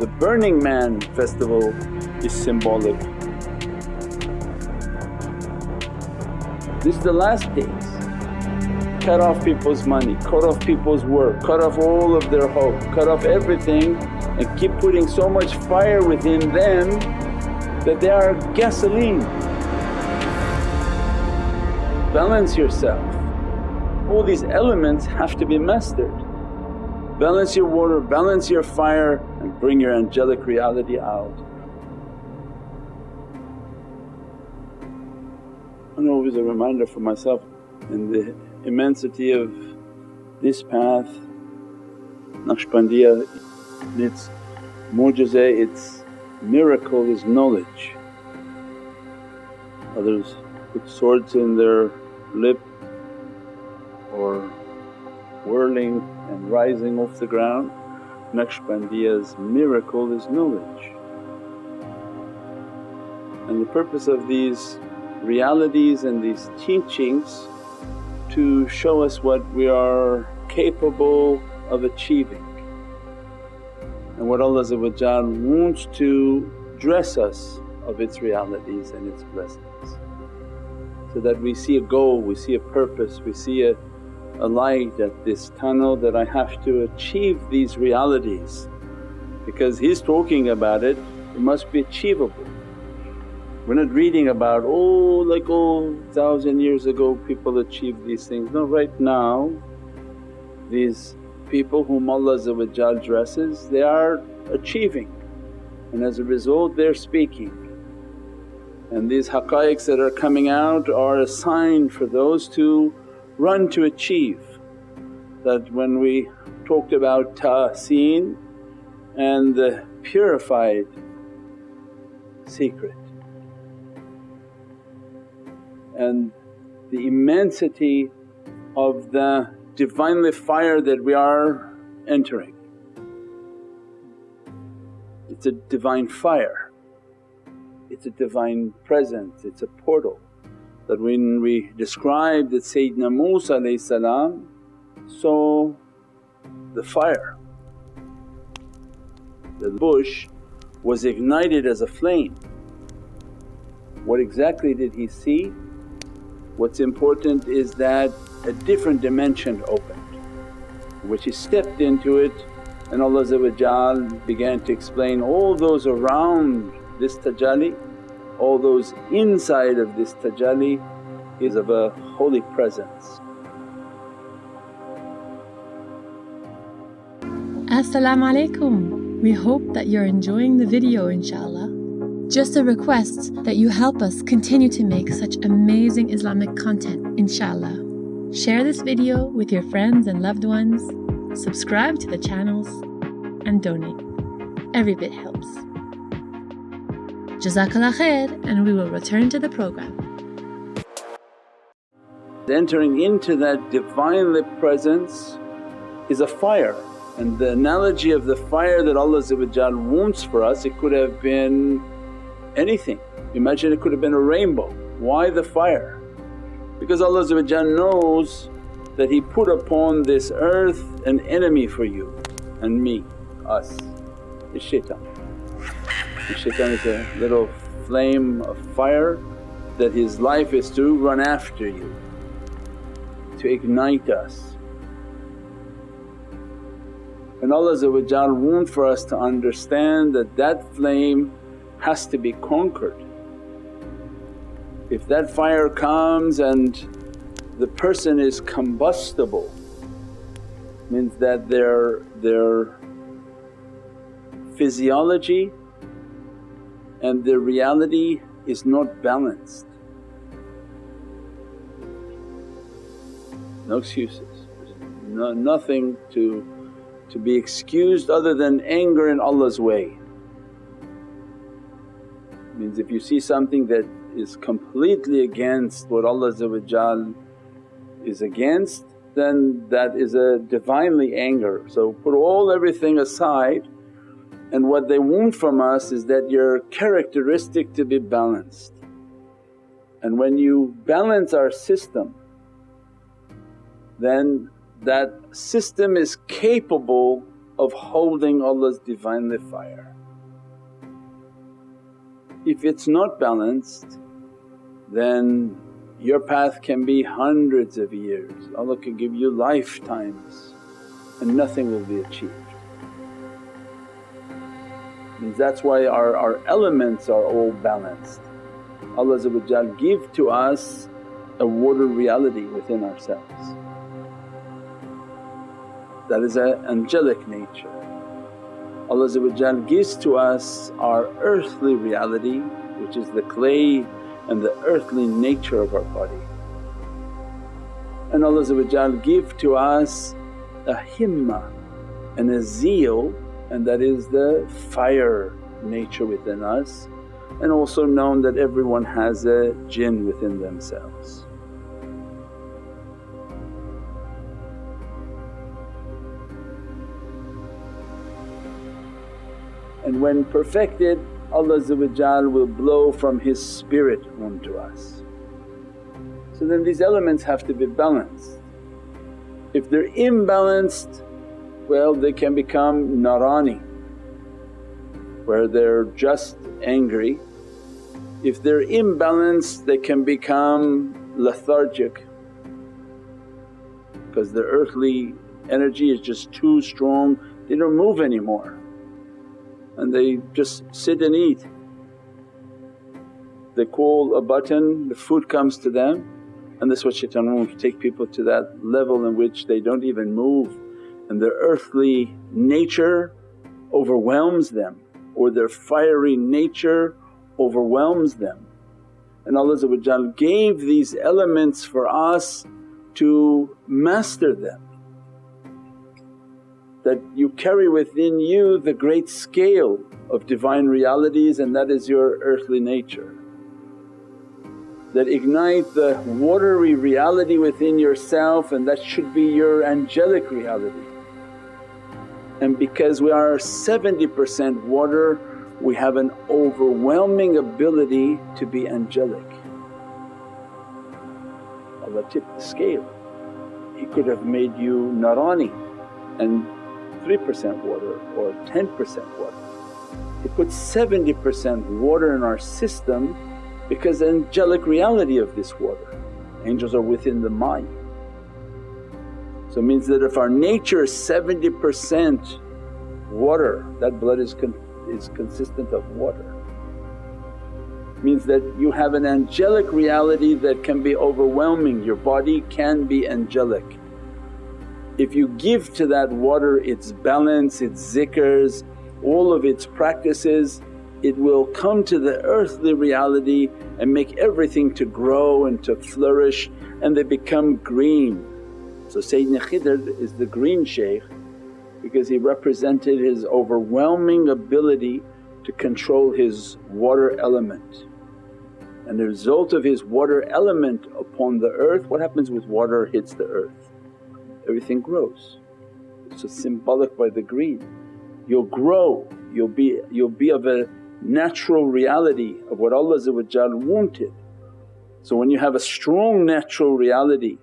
The Burning Man festival is symbolic. This is the last days. Cut off people's money, cut off people's work, cut off all of their hope, cut off everything and keep putting so much fire within them that they are gasoline. Balance yourself. All these elements have to be mastered. Balance your water, balance your fire and bring your angelic reality out. And always a reminder for myself in the immensity of this path, Naqshbandiya, its mu'jiza, its miracle is knowledge. Others put swords in their lip or whirling and rising off the ground. Naqshbandiya's miracle is knowledge. And the purpose of these realities and these teachings to show us what we are capable of achieving and what Allah wants to dress us of its realities and its blessings. So that we see a goal, we see a purpose, we see a, a light at this tunnel that I have to achieve these realities because He's talking about it, it must be achievable. We're not reading about, oh like oh thousand years ago people achieved these things. No, right now these people whom Allah dresses they are achieving and as a result they're speaking. And these haqqaiqs that are coming out are a sign for those to run to achieve. That when we talked about tahseen and the purified secret and the immensity of the Divinely fire that we are entering. It's a divine fire, it's a divine presence, it's a portal that when we describe that Sayyidina Musa saw the fire, the bush was ignited as a flame. What exactly did he see? What's important is that a different dimension opened which he stepped into it and Allah began to explain all those around this tajalli, all those inside of this tajalli is of a holy presence. As-salamu alaykum. We hope that you're enjoying the video inshaAllah. Just a request that you help us continue to make such amazing Islamic content inshaAllah. Share this video with your friends and loved ones, subscribe to the channels and donate. Every bit helps. Jazakallah khair and we will return to the program. Entering into that Divinely Presence is a fire and the analogy of the fire that Allah wants for us it could have been anything. Imagine it could have been a rainbow. Why the fire? Because Allah knows that He put upon this earth an enemy for you and me, us, is shaitan. Shaitan is a little flame of fire that his life is to run after you, to ignite us. And Allah wants for us to understand that that flame has to be conquered. If that fire comes and the person is combustible means that their, their physiology and the reality is not balanced. No excuses, no, nothing to, to be excused other than anger in Allah's way means if you see something that is completely against what Allah is against then that is a Divinely anger. So put all everything aside and what they want from us is that your characteristic to be balanced. And when you balance our system then that system is capable of holding Allah's Divinely fire. If it's not balanced then your path can be hundreds of years, Allah can give you lifetimes and nothing will be achieved. That's why our, our elements are all balanced. Allah give to us a water reality within ourselves. That is an angelic nature. Allah gives to us our earthly reality which is the clay and the earthly nature of our body. And Allah give to us a himmah and a zeal and that is the fire nature within us and also known that everyone has a jinn within themselves. And when perfected Allah will blow from His spirit onto us. So then these elements have to be balanced. If they're imbalanced, well they can become narani where they're just angry. If they're imbalanced they can become lethargic because the earthly energy is just too strong, they don't move anymore and they just sit and eat. They call a button, the food comes to them and that's what shaitan wants to take people to that level in which they don't even move and their earthly nature overwhelms them or their fiery nature overwhelms them. And Allah gave these elements for us to master them that you carry within you the great scale of divine realities and that is your earthly nature. That ignite the watery reality within yourself and that should be your angelic reality. And because we are 70% water we have an overwhelming ability to be angelic. Allah tipped the scale. He could have made you narani and 3% water or 10% water. He put 70% water in our system because the angelic reality of this water. Angels are within the mind. So it means that if our nature is 70% water, that blood is, con is consistent of water. Means that you have an angelic reality that can be overwhelming, your body can be angelic if you give to that water its balance, its zikrs, all of its practices, it will come to the earthly reality and make everything to grow and to flourish and they become green. So Sayyidina Khidr is the green shaykh because he represented his overwhelming ability to control his water element. And the result of his water element upon the earth, what happens with water hits the earth? everything grows. So symbolic by the green. You'll grow, you'll be, you'll be of a natural reality of what Allah wanted. So when you have a strong natural reality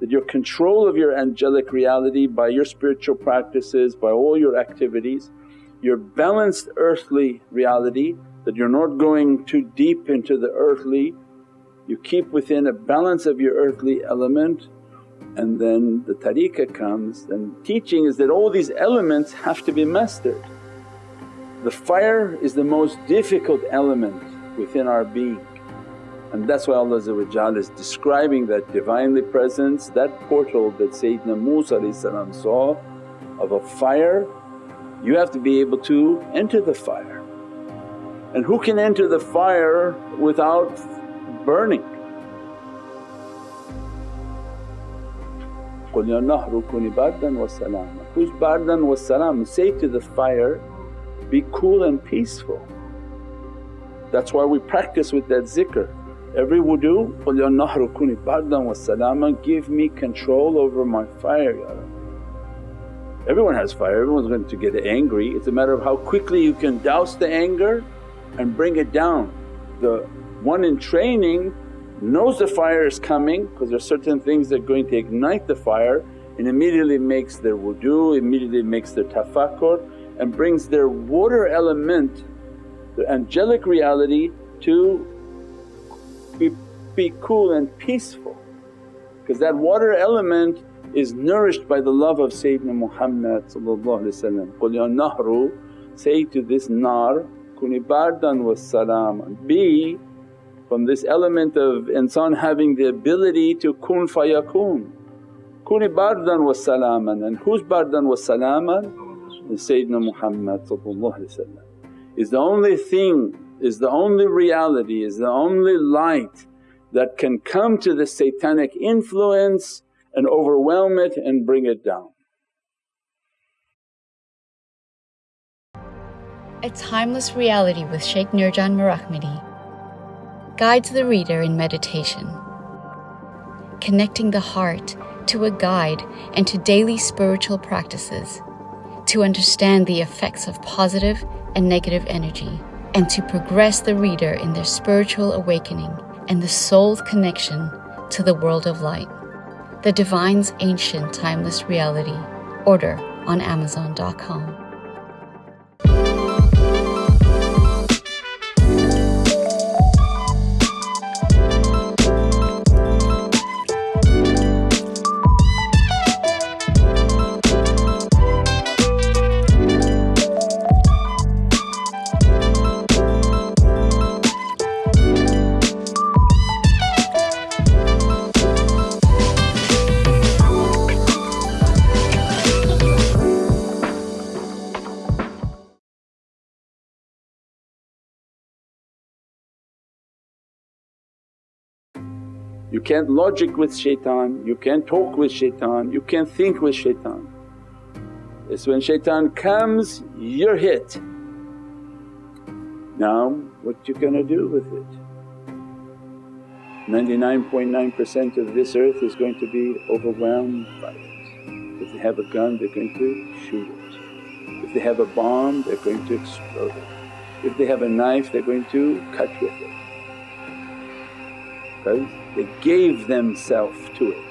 that your control of your angelic reality by your spiritual practices, by all your activities, your balanced earthly reality that you're not going too deep into the earthly, you keep within a balance of your earthly element and then the tariqah comes and teaching is that all these elements have to be mastered. The fire is the most difficult element within our being and that's why Allah is describing that Divinely Presence, that portal that Sayyidina Musa saw of a fire, you have to be able to enter the fire. And who can enter the fire without burning? قُلْ يَا نَهْرُ كُونِ بَرْدًا وَسَلَامًا Who's bardan wa salam? Say to the fire, be cool and peaceful. That's why we practice with that zikr. Every wudu, قُلْ يَا نَهْرُ كُونِ بَرْدًا وَسَلَامًا Give me control over my fire Ya Rabbi. Everyone has fire, everyone's going to get angry. It's a matter of how quickly you can douse the anger and bring it down. The one in training knows the fire is coming because there's certain things that are going to ignite the fire and immediately makes their wudu, immediately makes their tafakkur and brings their water element, the angelic reality to be, cool and peaceful. Because that water element is nourished by the love of Sayyidina Muhammad Qul ya nahru say to this nar, kuni bardan was salaman, be from this element of insan having the ability to kun fayakun. Kuni bardan was salaman and who's bardan was salaman? Is Sayyidina Muhammad is the only thing, is the only reality, is the only light that can come to the satanic influence and overwhelm it and bring it down. A timeless reality with Sheikh Nurjan Mirahmadi guides the reader in meditation, connecting the heart to a guide and to daily spiritual practices to understand the effects of positive and negative energy and to progress the reader in their spiritual awakening and the soul's connection to the world of light. The Divine's Ancient Timeless Reality. Order on Amazon.com. You can't logic with shaitan, you can't talk with shaitan, you can't think with shaitan. It's when shaitan comes you're hit. Now what you gonna do with it? 99.9% of this earth is going to be overwhelmed by it. If they have a gun they're going to shoot it. If they have a bomb they're going to explode it. If they have a knife they're going to cut with it. Because they gave themselves to it.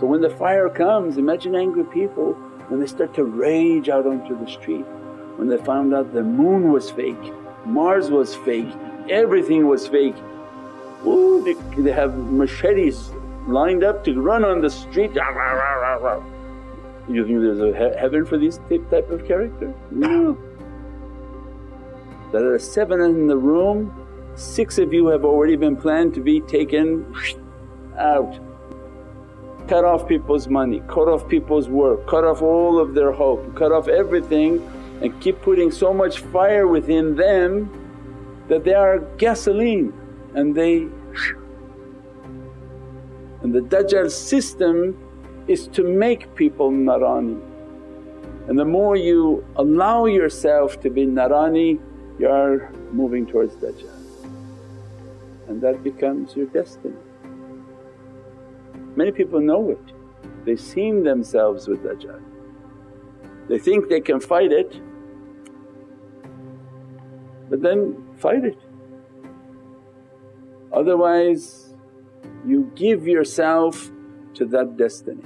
So when the fire comes imagine angry people when they start to rage out onto the street, when they found out the moon was fake, Mars was fake, everything was fake. Ooh, they, they have machetes lined up to run on the street. You think there's a he heaven for these type of character? No that are seven in the room, six of you have already been planned to be taken out. Cut off people's money, cut off people's work, cut off all of their hope, cut off everything and keep putting so much fire within them that they are gasoline and they and the Dajjal system is to make people narani. And the more you allow yourself to be narani you are moving towards Dajjal and that becomes your destiny. Many people know it, they've seen themselves with Dajjal. They think they can fight it but then fight it. Otherwise you give yourself to that destiny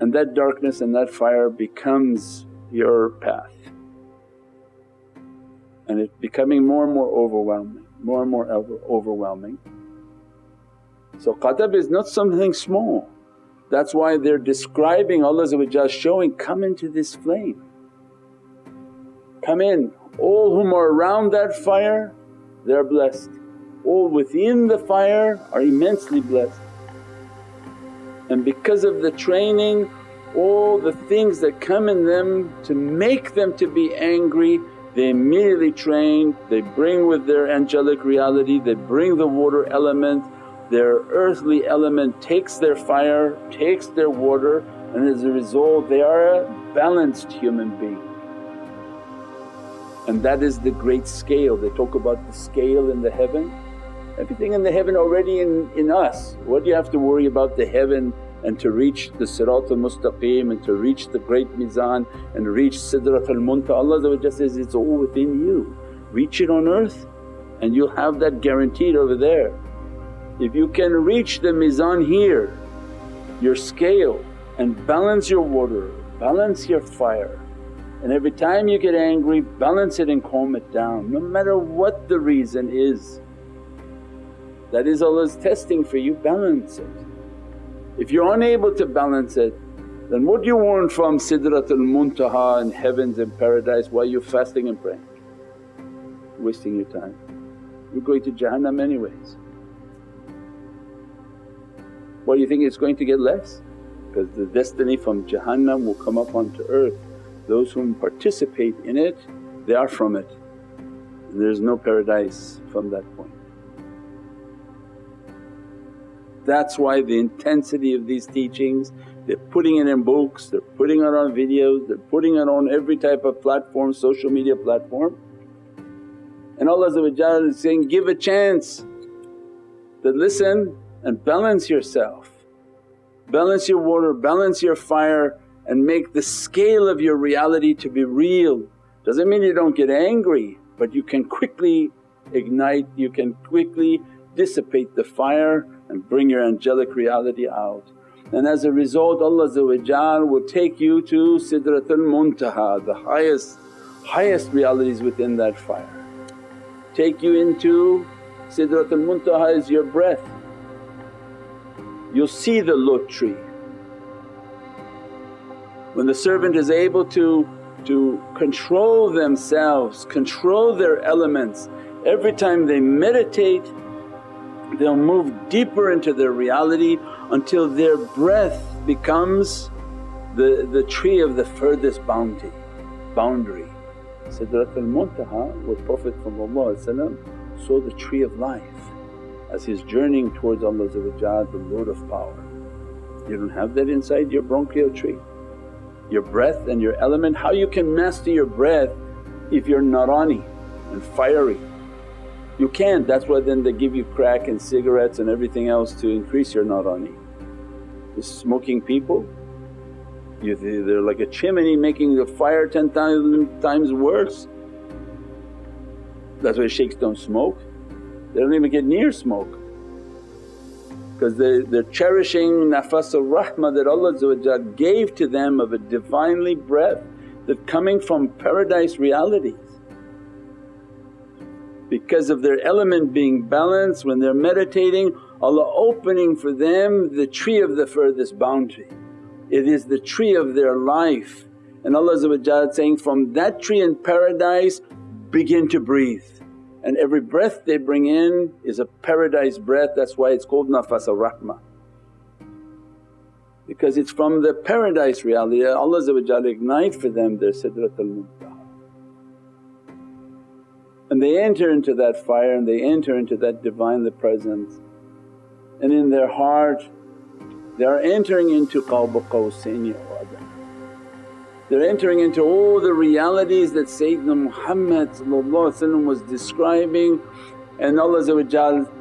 and that darkness and that fire becomes your path and it's becoming more and more overwhelming, more and more overwhelming. So ghadab is not something small. That's why they're describing Allah showing, come into this flame, come in. All whom are around that fire they're blessed, all within the fire are immensely blessed. And because of the training all the things that come in them to make them to be angry they immediately train, they bring with their angelic reality, they bring the water element, their earthly element takes their fire, takes their water and as a result they are a balanced human being. And that is the great scale, they talk about the scale in the heaven. Everything in the heaven already in, in us, what do you have to worry about the heaven and to reach the Siratul Mustaqim and to reach the great Mizan and reach Sidratul Muntaha. Allah says, it's all within you. Reach it on earth and you'll have that guaranteed over there. If you can reach the mizan here, your scale and balance your water, balance your fire and every time you get angry balance it and calm it down no matter what the reason is. That is Allah's testing for you, balance it. If you're unable to balance it then what do you want from Sidratul Muntaha and heavens and paradise while you're fasting and praying? Wasting your time. You're going to Jahannam anyways. What do you think it's going to get less? Because the destiny from Jahannam will come up onto earth. Those whom participate in it they are from it there's no paradise from that point. That's why the intensity of these teachings they're putting it in books, they're putting it on videos, they're putting it on every type of platform, social media platform. And Allah is saying, give a chance that listen and balance yourself, balance your water, balance your fire and make the scale of your reality to be real. Doesn't mean you don't get angry but you can quickly ignite, you can quickly dissipate the fire and bring your angelic reality out. And as a result Allah will take you to Sidratul Muntaha, the highest, highest realities within that fire. Take you into Sidratul Muntaha is your breath. You'll see the lote tree. When the servant is able to, to control themselves, control their elements, every time they meditate they'll move deeper into their reality until their breath becomes the, the tree of the furthest bounty, boundary. Sidratul Muntaha where Prophet saw the tree of life as he's journeying towards Allah the Lord of power. You don't have that inside your bronchial tree. Your breath and your element, how you can master your breath if you're narani and fiery you can't, that's why then they give you crack and cigarettes and everything else to increase your narani. The smoking people, you, they're like a chimney making the fire 10,000 times worse. That's why shaykhs don't smoke, they don't even get near smoke because they, they're cherishing nafas al-rahmah that Allah gave to them of a Divinely breath that coming from paradise realities because of their element being balanced when they're meditating Allah opening for them the tree of the furthest boundary. It is the tree of their life and Allah saying, from that tree in paradise begin to breathe and every breath they bring in is a paradise breath that's why it's called nafas al-rahmah. Because it's from the paradise reality Allah ignite for them their sidratul muntaha and they enter into that fire and they enter into that Divinely Presence and in their heart they are entering into Qawba Qawsaini They're entering into all the realities that Sayyidina Muhammad was describing and Allah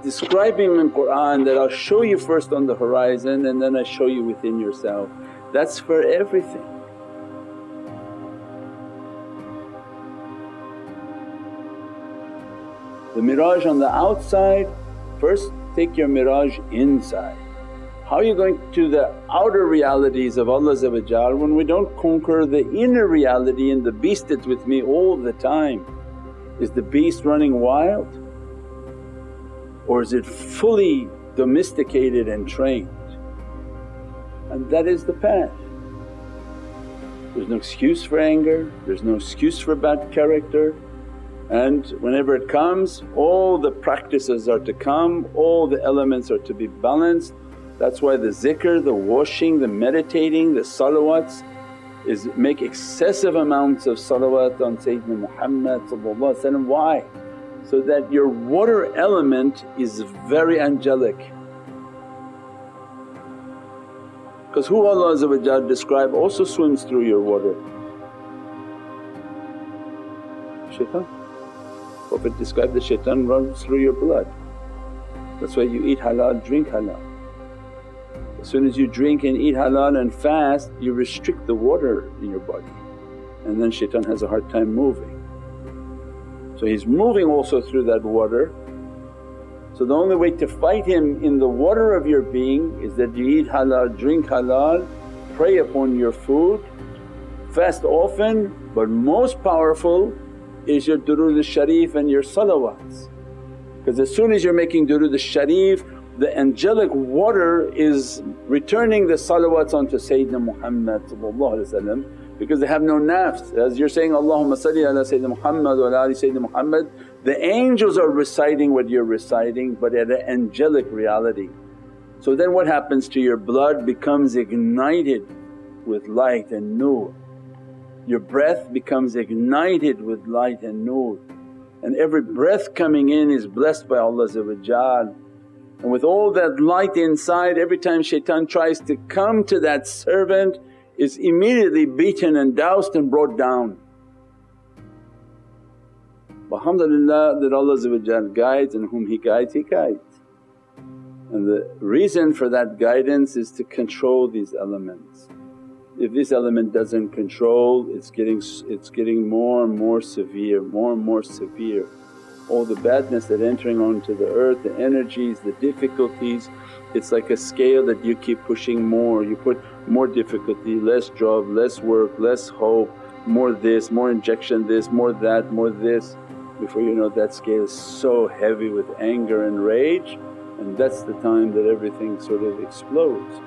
describing in Qur'an that, I'll show you first on the horizon and then I show you within yourself. That's for everything. The mirage on the outside, first take your mirage inside. How are you going to the outer realities of Allah when we don't conquer the inner reality and the beast that's with me all the time? Is the beast running wild or is it fully domesticated and trained? And that is the path. There's no excuse for anger, there's no excuse for bad character, and whenever it comes all the practices are to come, all the elements are to be balanced. That's why the zikr, the washing, the meditating, the salawats is make excessive amounts of salawat on Sayyidina Muhammad Why? So that your water element is very angelic. Because who Allah describe also swims through your water? Shaitan. Prophet described the shaitan runs through your blood. That's why you eat halal, drink halal. As soon as you drink and eat halal and fast you restrict the water in your body and then shaitan has a hard time moving. So he's moving also through that water So the only way to fight him in the water of your being is that you eat halal, drink halal, pray upon your food, fast often but most powerful is your durood al-sharif and your salawats. Because as soon as you're making durood al-sharif the angelic water is returning the salawats onto Sayyidina Muhammad because they have no nafs. As you're saying, Allahumma salli ala Sayyidina Muhammad wa ala ali Sayyidina Muhammad, the angels are reciting what you're reciting but at an angelic reality. So then what happens to your blood becomes ignited with light and nur. Your breath becomes ignited with light and nur and every breath coming in is blessed by Allah and with all that light inside every time shaitan tries to come to that servant is immediately beaten and doused and brought down. But Alhamdulillah that Allah guides and whom He guides He guides. And the reason for that guidance is to control these elements. If this element doesn't control it's getting, it's getting more and more severe, more and more severe all the badness that entering onto the earth, the energies, the difficulties. It's like a scale that you keep pushing more, you put more difficulty, less job, less work, less hope, more this, more injection this, more that, more this. Before you know that scale is so heavy with anger and rage and that's the time that everything sort of explodes.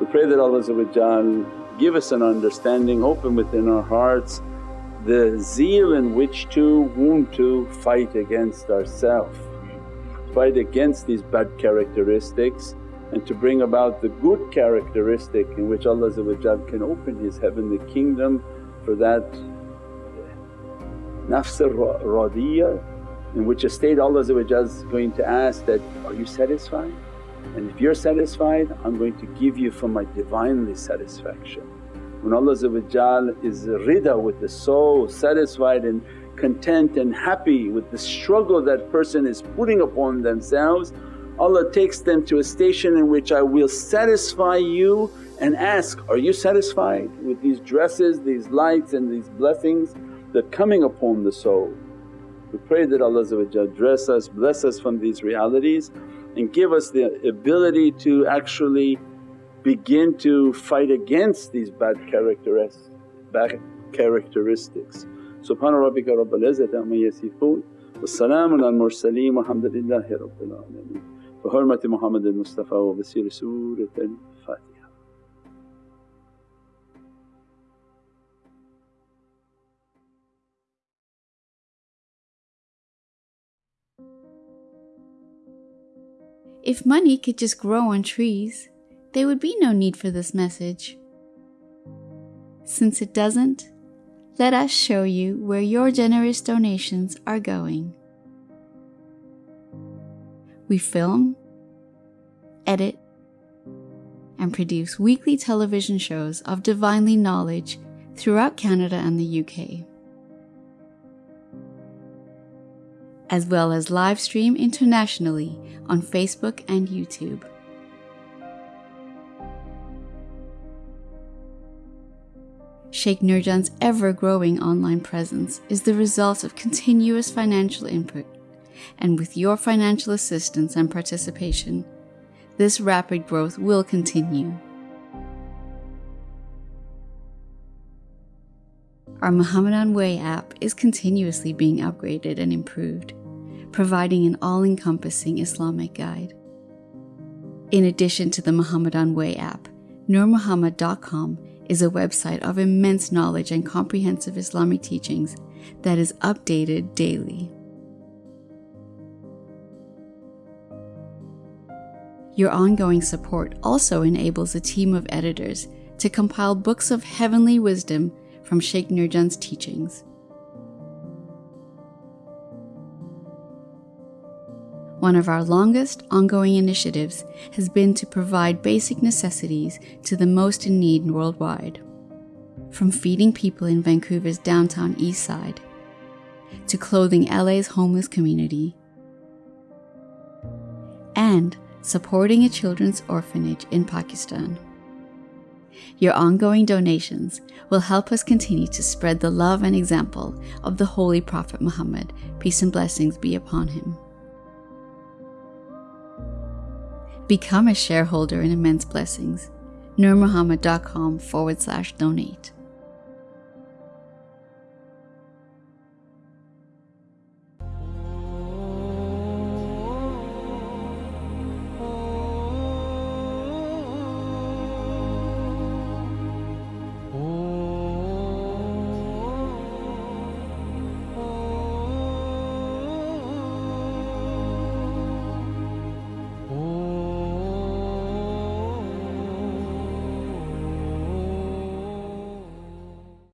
We pray that Allah give us an understanding, open within our hearts the zeal in which to want to fight against ourself, fight against these bad characteristics and to bring about the good characteristic in which Allah can open His heavenly kingdom for that nafs radiyah in which a state Allah is going to ask that, are you satisfied? And if you're satisfied I'm going to give you from my Divinely satisfaction. When Allah is rida with the soul, satisfied and content and happy with the struggle that person is putting upon themselves, Allah takes them to a station in which, I will satisfy you and ask, are you satisfied with these dresses, these lights and these blessings that coming upon the soul? We pray that Allah dress us, bless us from these realities and give us the ability to actually begin to fight against these bad characteristics. Bad characteristics. Subhana rabbika rabbil izzati amma yasifoon wa salaamun al mursaleen walhamdulillahi rabbil alameen. Bi hurmati Muhammad al-Mustafa wa basiri If money could just grow on trees, there would be no need for this message. Since it doesn't, let us show you where your generous donations are going. We film, edit, and produce weekly television shows of divinely knowledge throughout Canada and the UK, as well as live stream internationally on Facebook and YouTube. Sheikh Nurjan's ever growing online presence is the result of continuous financial input, and with your financial assistance and participation, this rapid growth will continue. Our Muhammadan Way app is continuously being upgraded and improved, providing an all encompassing Islamic guide. In addition to the Muhammadan Way app, NurMuhammad.com is a website of immense knowledge and comprehensive Islamic teachings that is updated daily. Your ongoing support also enables a team of editors to compile books of heavenly wisdom from Sheikh Nurjan's teachings. One of our longest ongoing initiatives has been to provide basic necessities to the most in need worldwide. From feeding people in Vancouver's downtown east side, to clothing LA's homeless community, and supporting a children's orphanage in Pakistan. Your ongoing donations will help us continue to spread the love and example of the Holy Prophet Muhammad, peace and blessings be upon him. Become a shareholder in Immense Blessings. nurmuhammad.com forward slash donate.